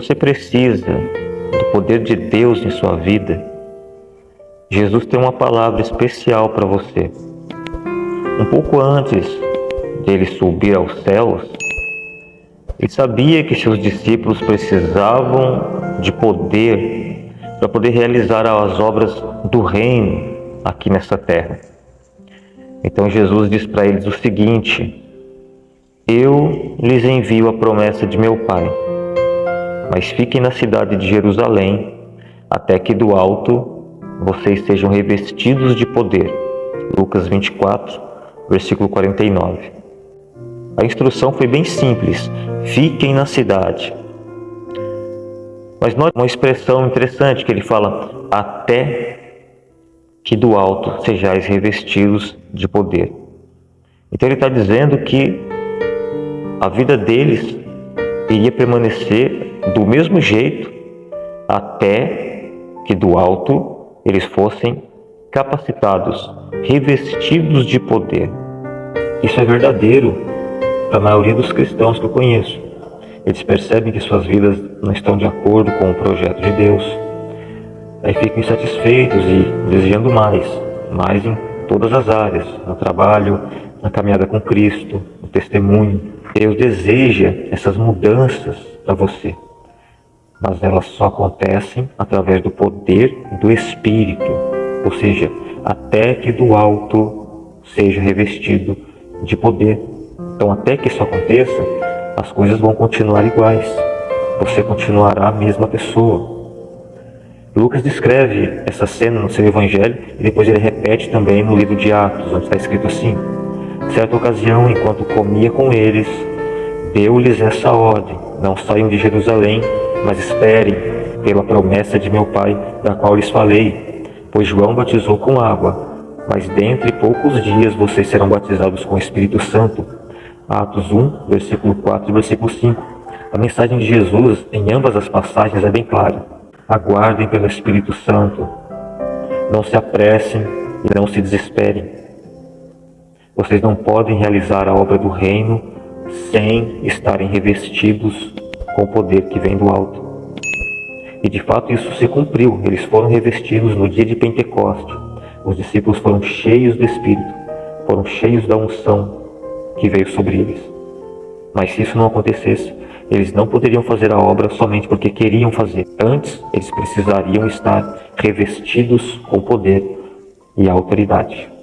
você precisa do poder de Deus em sua vida, Jesus tem uma palavra especial para você. Um pouco antes dele subir aos céus, ele sabia que seus discípulos precisavam de poder para poder realizar as obras do reino aqui nessa terra. Então Jesus diz para eles o seguinte: Eu lhes envio a promessa de meu Pai, mas fiquem na cidade de Jerusalém até que do alto vocês sejam revestidos de poder. Lucas 24, versículo 49. A instrução foi bem simples: fiquem na cidade. Mas nós uma expressão interessante que ele fala até que do alto sejais revestidos de poder. Então ele está dizendo que a vida deles iria permanecer do mesmo jeito até que do alto eles fossem capacitados, revestidos de poder. Isso é verdadeiro para a maioria dos cristãos que eu conheço. Eles percebem que suas vidas não estão de acordo com o projeto de Deus aí ficam insatisfeitos e desejando mais, mais em todas as áreas, no trabalho, na caminhada com Cristo, no testemunho. Deus deseja essas mudanças para você, mas elas só acontecem através do poder do Espírito, ou seja, até que do alto seja revestido de poder. Então, até que isso aconteça, as coisas vão continuar iguais. Você continuará a mesma pessoa, Lucas descreve essa cena no seu evangelho e depois ele repete também no livro de Atos, onde está escrito assim: Certa ocasião, enquanto comia com eles, deu-lhes essa ordem: Não saiam de Jerusalém, mas esperem pela promessa de meu Pai, da qual lhes falei. Pois João batizou com água, mas dentre poucos dias vocês serão batizados com o Espírito Santo. Atos 1, versículo 4 e versículo 5. A mensagem de Jesus em ambas as passagens é bem clara. Aguardem pelo Espírito Santo. Não se apressem e não se desesperem. Vocês não podem realizar a obra do reino sem estarem revestidos com o poder que vem do alto. E de fato isso se cumpriu. Eles foram revestidos no dia de Pentecoste. Os discípulos foram cheios do Espírito, foram cheios da unção que veio sobre eles. Mas se isso não acontecesse, eles não poderiam fazer a obra somente porque queriam fazer. Antes, eles precisariam estar revestidos com poder e autoridade.